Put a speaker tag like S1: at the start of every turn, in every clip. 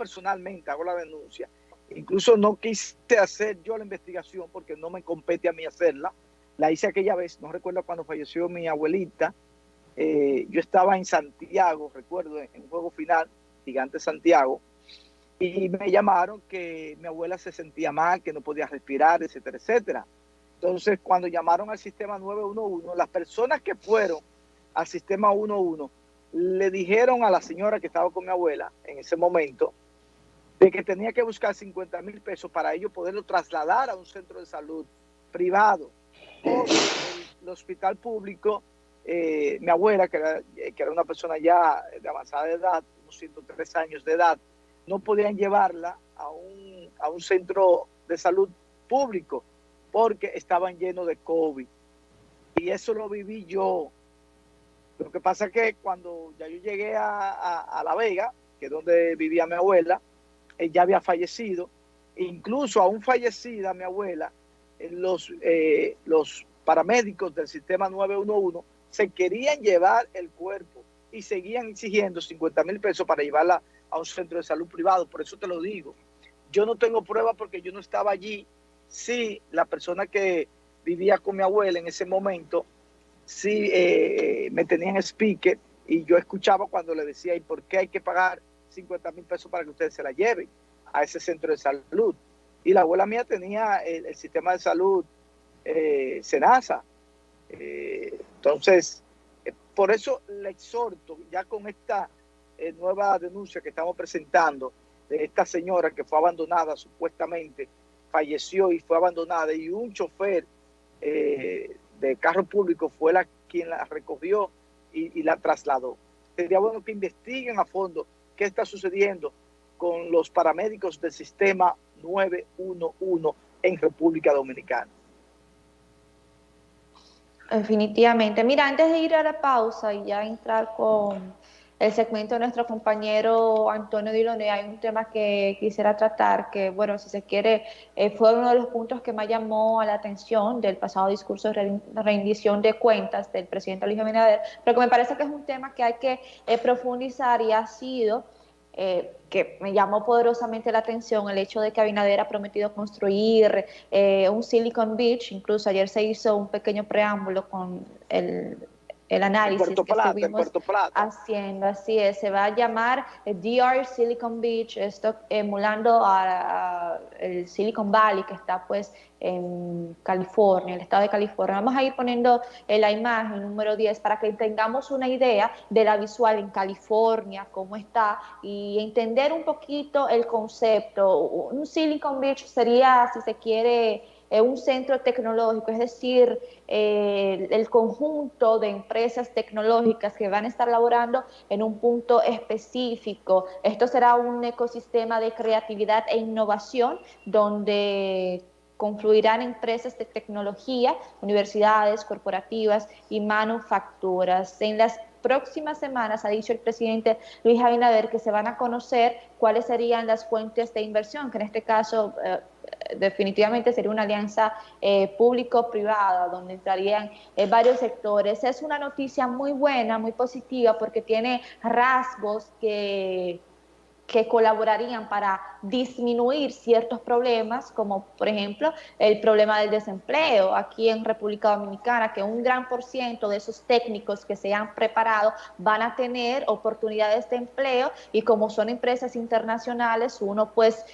S1: personalmente hago la denuncia. Incluso no quise hacer yo la investigación porque no me compete a mí hacerla. La hice aquella vez, no recuerdo cuando falleció mi abuelita. Eh, yo estaba en Santiago, recuerdo, en un juego final, Gigante Santiago, y me llamaron que mi abuela se sentía mal, que no podía respirar, etcétera, etcétera. Entonces, cuando llamaron al sistema 911, las personas que fueron al sistema 11 le dijeron a la señora que estaba con mi abuela en ese momento de que tenía que buscar 50 mil pesos para ello poderlo trasladar a un centro de salud privado. Porque el, hospital público, eh, mi abuela, que era, que era una persona ya de avanzada edad, unos 103 años de edad, no podían llevarla a un, a un centro de salud público porque estaban llenos de COVID. Y eso lo viví yo. Lo que pasa es que cuando ya yo llegué a, La Vega, que es donde vivía mi abuela, ella había fallecido. Incluso aún fallecida mi abuela, los, eh, los paramédicos del sistema 911 se querían llevar el cuerpo y seguían exigiendo 50 mil pesos para llevarla a un centro de salud privado. Por eso te lo digo. Yo no tengo prueba porque yo no estaba allí sí, la persona que vivía con mi abuela en ese momento, sí eh, me tenían speaker y yo escuchaba cuando le decía, ¿y por qué hay que pagar 50 mil pesos para que ustedes se la lleven a ese centro de salud? Y la abuela mía tenía el, sistema de salud eh, Senasa. Eh, entonces, eh, por eso le exhorto, ya con esta nueva denuncia que estamos presentando de esta señora que fue abandonada supuestamente falleció y fue abandonada y un chofer eh, de carro público fue la quien la recogió y, la trasladó. Sería bueno que investiguen a fondo qué está sucediendo con los paramédicos del sistema 911 en República Dominicana.
S2: Definitivamente. Mira, antes de ir a la pausa y ya entrar con el segmento de nuestro compañero Antonio Dilone, hay un tema que quisiera tratar, que bueno, si se quiere, eh, fue uno de los puntos que más llamó a la atención del pasado discurso de rendición de cuentas del presidente Luis Abinader, pero que me parece que es un tema que hay que eh, profundizar y ha sido... Eh, que me llamó poderosamente la atención el hecho de que Abinader ha prometido construir un Silicon Beach, incluso ayer se hizo un pequeño preámbulo con el el análisis que estuvimos haciendo. Así es, se va a llamar eh, DR Silicon Beach, esto emulando a, el Silicon Valley que está pues en California, el estado de California. Vamos a ir poniendo eh, la imagen número 10 para que tengamos una idea de la visual en California, cómo está, y entender un poquito el concepto. Un Silicon Beach sería, si se quiere, un centro tecnológico, es decir, eh, el conjunto de empresas tecnológicas que van a estar laborando en un punto específico. Esto será un ecosistema de creatividad e innovación donde confluirán empresas de tecnología, universidades, corporativas y manufacturas. En las próximas semanas, ha dicho el presidente Luis Abinader, que se van a conocer cuáles serían las fuentes de inversión, que en este caso eh, definitivamente sería una alianza eh, público-privada donde entrarían eh, varios sectores. Es una noticia muy buena, muy positiva porque tiene rasgos que que colaborarían para disminuir ciertos problemas, como por ejemplo el problema del desempleo aquí en República Dominicana, que un gran por ciento de esos técnicos que se han preparado van a tener oportunidades de empleo y como son empresas internacionales, uno pues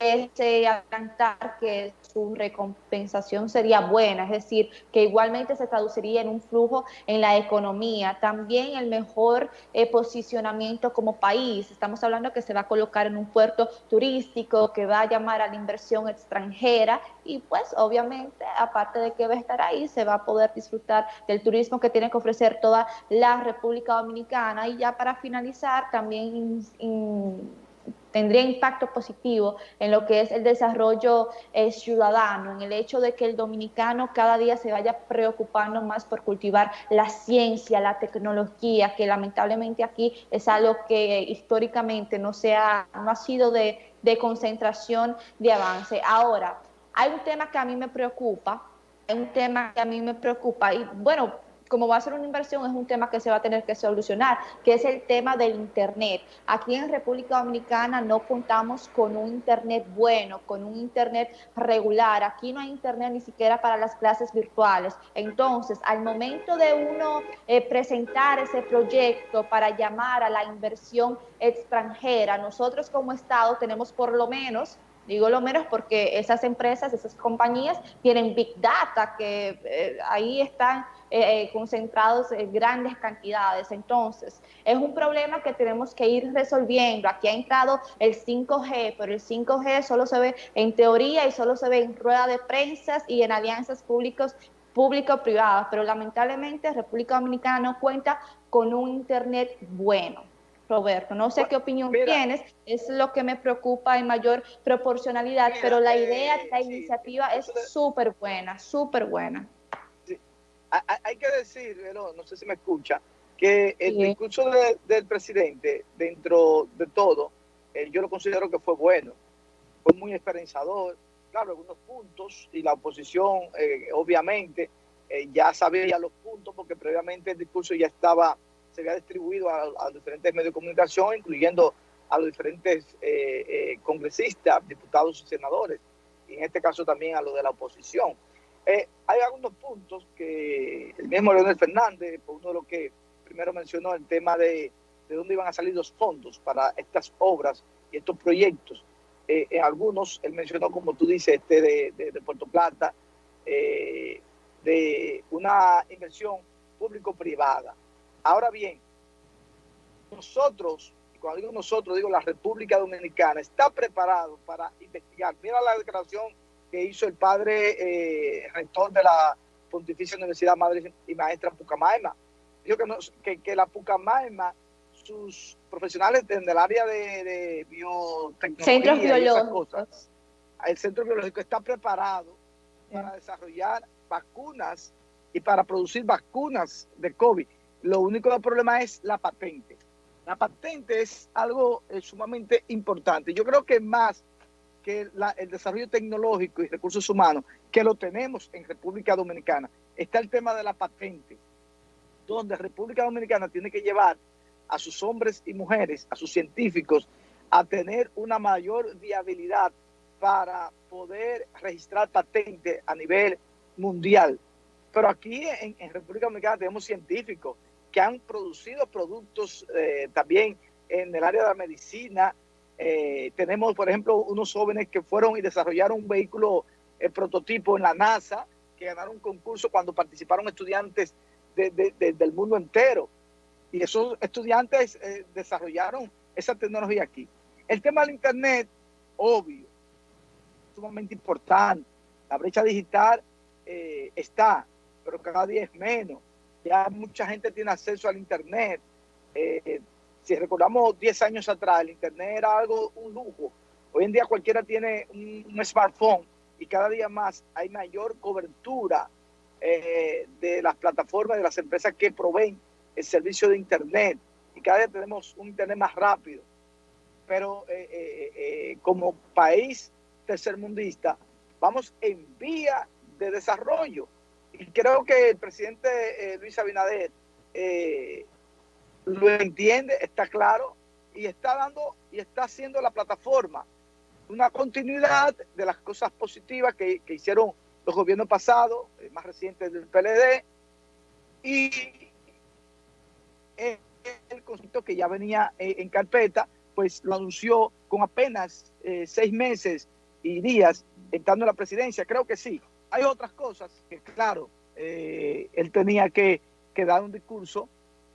S2: ese adelantar que su recompensación sería buena, es decir, que igualmente se traduciría en un flujo en la economía, también el mejor eh, posicionamiento como país. Estamos hablando que se va a colocar en un puerto turístico, que va a llamar a la inversión extranjera y pues obviamente, aparte de que va a estar ahí, se va a poder disfrutar del turismo que tiene que ofrecer toda la República Dominicana. Y ya para finalizar, también tendría impacto positivo en lo que es el desarrollo eh, ciudadano, en el hecho de que el dominicano cada día se vaya preocupando más por cultivar la ciencia, la tecnología, que lamentablemente aquí es algo que históricamente no, sea, no ha sido de, de concentración, de avance. Ahora, hay un tema que a mí me preocupa, hay un tema que a mí me preocupa y bueno, como va a ser una inversión, es un tema que se va a tener que solucionar, que es el tema del Internet. Aquí en República Dominicana no contamos con un Internet bueno, con un Internet regular. Aquí no hay Internet ni siquiera para las clases virtuales. Entonces, al momento de uno eh, presentar ese proyecto para llamar a la inversión extranjera, nosotros como Estado tenemos por lo menos Digo lo menos porque esas empresas, esas compañías tienen Big Data, que eh, ahí están eh, eh, concentrados en grandes cantidades. Entonces, es un problema que tenemos que ir resolviendo. Aquí ha entrado el 5G, pero el 5G solo se ve en teoría y solo se ve en rueda de prensa y en alianzas públicos público-privadas, pero lamentablemente República Dominicana no cuenta con un Internet bueno. Roberto. No sé qué opinión tienes, es lo que me preocupa en mayor proporcionalidad, pero la idea, la iniciativa es súper buena, súper buena.
S1: Hay que decir, no, sé si me escucha, que el discurso del presidente, dentro de todo, eh, yo lo considero que fue bueno, fue muy esperanzador, claro, algunos puntos, y la oposición, eh, obviamente, eh, ya sabía los puntos, porque previamente el discurso ya estaba se había distribuido a, diferentes medios de comunicación, incluyendo a los diferentes eh, eh, congresistas, diputados y senadores, y en este caso también a los de la oposición. Eh, hay algunos puntos que el mismo Leonel Fernández, por uno de los que primero mencionó, el tema de, de dónde iban a salir los fondos para estas obras y estos proyectos. en algunos, él mencionó, como tú dices, este de, Puerto Plata, de una inversión público-privada. Ahora bien, nosotros, cuando digo nosotros, digo la República Dominicana, está preparado para investigar. Mira la declaración que hizo el padre eh, rector de la Pontificia Universidad Madre y Maestra Pucamaima. Dijo que, que, la Pucamaima, sus profesionales en el área de, biotecnología,
S2: Centros biológicos.
S1: el centro biológico está preparado para desarrollar vacunas y para producir vacunas de COVID. Lo único problema es la patente. La patente es algo eh, sumamente importante. Yo creo que más que el desarrollo tecnológico y recursos humanos, que lo tenemos en República Dominicana, está el tema de la patente, donde República Dominicana tiene que llevar a sus hombres y mujeres, a sus científicos, a tener una mayor viabilidad para poder registrar patente a nivel mundial. Pero aquí en, en República Dominicana tenemos científicos, que han producido productos eh, también en el área de la medicina. Eh, tenemos, por ejemplo, unos jóvenes que fueron y desarrollaron un vehículo el prototipo en la NASA, que ganaron un concurso cuando participaron estudiantes del mundo entero. Y esos estudiantes eh, desarrollaron esa tecnología aquí. El tema del Internet, obvio, sumamente importante. La brecha digital está, pero cada día es menos ya mucha gente tiene acceso al Internet. Eh, si recordamos 10 años atrás, el Internet era algo, un lujo. Hoy en día cualquiera tiene un, smartphone y cada día más hay mayor cobertura eh, de las plataformas, de las empresas que proveen el servicio de Internet. Y cada día tenemos un Internet más rápido. Pero eh, como país tercermundista, vamos en vía de desarrollo y creo que el presidente eh, Luis Abinader eh, lo entiende, está claro, y está dando y está haciendo la plataforma una continuidad de las cosas positivas que, hicieron los gobiernos pasados, eh, más recientes del PLD, y el concepto que ya venía en carpeta, pues lo anunció con apenas seis meses y días entrando en la presidencia. Creo que sí, hay otras cosas que, claro, eh, él tenía que, dar un discurso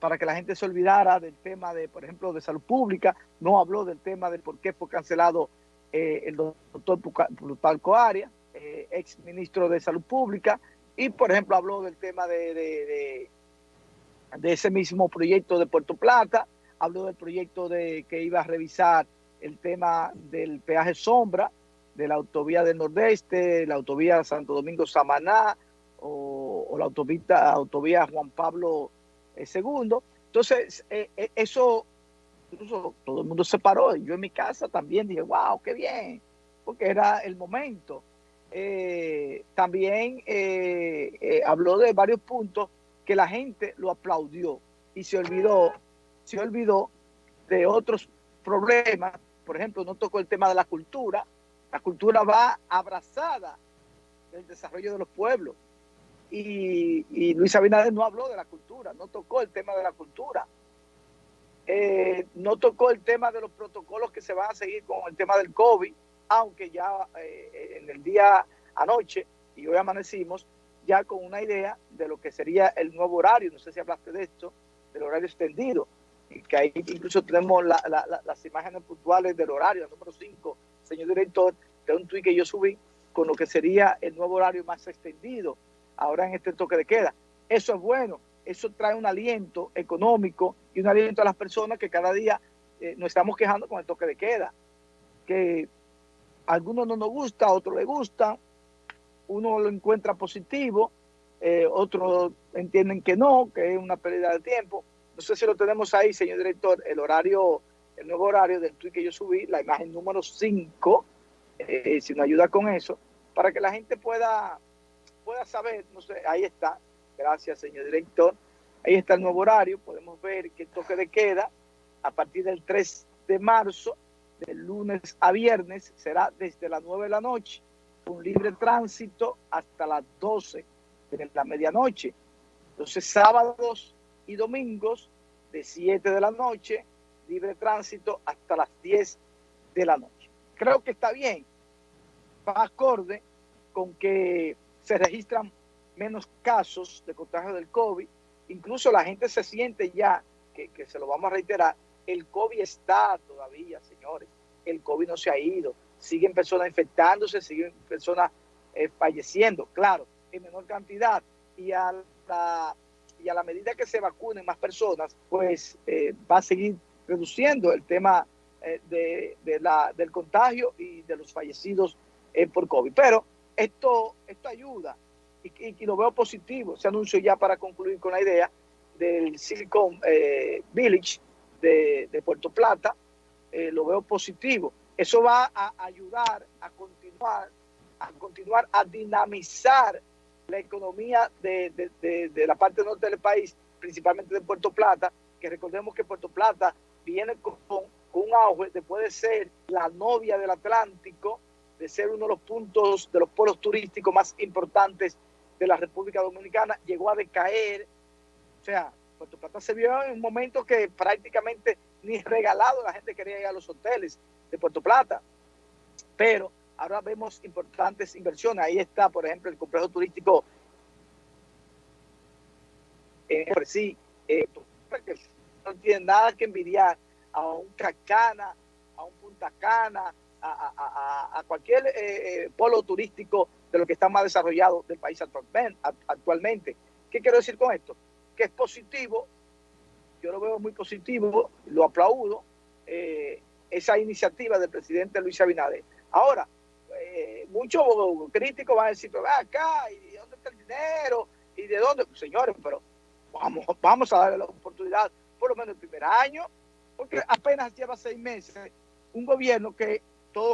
S1: para que la gente se olvidara del tema de, por ejemplo, de salud pública. No habló del tema de por qué fue cancelado eh, el doctor Plutarco Arias, eh, ex ministro de Salud Pública, y, por ejemplo, habló del tema de, ese mismo proyecto de Puerto Plata, habló del proyecto de que iba a revisar el tema del peaje sombra, de la autovía del Nordeste, la autovía Santo Domingo-Samaná o, la autopista, autovía Juan Pablo II. Eh, Entonces, eh, eh, eso, incluso todo el mundo se paró. Yo en mi casa también dije, wow, qué bien, porque era el momento. también habló de varios puntos que la gente lo aplaudió y se olvidó, se olvidó de otros problemas. Por ejemplo, no tocó el tema de la cultura. La cultura va abrazada del desarrollo de los pueblos. Y, y Luis Abinader no habló de la cultura, no tocó el tema de la cultura. Eh, no tocó el tema de los protocolos que se van a seguir con el tema del COVID, aunque ya eh, en el día anoche y hoy amanecimos ya con una idea de lo que sería el nuevo horario. No sé si hablaste de esto, del horario extendido, que ahí incluso tenemos las imágenes puntuales del horario, el número 5, señor director, de un tuit que yo subí con lo que sería el nuevo horario más extendido ahora en este toque de queda. Eso es bueno, eso trae un aliento económico y un aliento a las personas que cada día eh, nos estamos quejando con el toque de queda, que a algunos no nos gusta, a otros les gusta, uno lo encuentra positivo, eh, otros entienden que no, que es una pérdida de tiempo. No sé si lo tenemos ahí, señor director, el horario, el nuevo horario del tweet que yo subí, la imagen número 5, eh, si nos ayuda con eso, para que la gente pueda, pueda saber, no sé, ahí está, gracias señor director, ahí está el nuevo horario, podemos ver que el toque de queda a partir del 3 de marzo, del lunes a viernes, será desde las 9 de la noche un libre tránsito hasta las 12 de la medianoche. Entonces, sábados y domingos de 7 de la noche, libre tránsito hasta las 10 de la noche. Creo que está bien, va acorde con que se registran menos casos de contagio del COVID. Incluso la gente se siente ya, que, que se lo vamos a reiterar, el COVID está todavía, señores. El COVID no se ha ido siguen personas infectándose, siguen personas eh, falleciendo, claro, en menor cantidad. Y a, la, y a la medida que se vacunen más personas, pues eh, va a seguir reduciendo el tema eh, de, la, del contagio y de los fallecidos por COVID. Pero esto, esto ayuda. Y, lo veo positivo. Se anuncio ya para concluir con la idea del Silicon Village de, de Puerto Plata, lo veo positivo. Eso va a ayudar a continuar, a continuar a dinamizar la economía de, la parte norte del país, principalmente de Puerto Plata, que recordemos que Puerto Plata viene con, un auge después de ser la novia del Atlántico, de ser uno de los puntos de los polos turísticos más importantes de la República Dominicana, llegó a decaer. O sea, Puerto Plata se vio en un momento que prácticamente ni regalado la gente quería ir a los hoteles de Puerto Plata. Pero ahora vemos importantes inversiones. Ahí está, por ejemplo, el complejo turístico en sí, eh, no tiene nada que envidiar a un Cacana, a un Punta Cana, a, cualquier eh, eh, polo turístico de lo que está más desarrollado del país actualmente. ¿Qué quiero decir con esto? Que es positivo, yo lo veo muy positivo, lo aplaudo, eh, esa iniciativa del presidente Luis Abinader. Ahora, eh, muchos críticos van a decir, pero acá, ¿y de dónde está el dinero? ¿Y de dónde? Pues, señores, pero vamos, vamos a darle la oportunidad, por lo menos el primer año, porque apenas lleva seis meses un gobierno que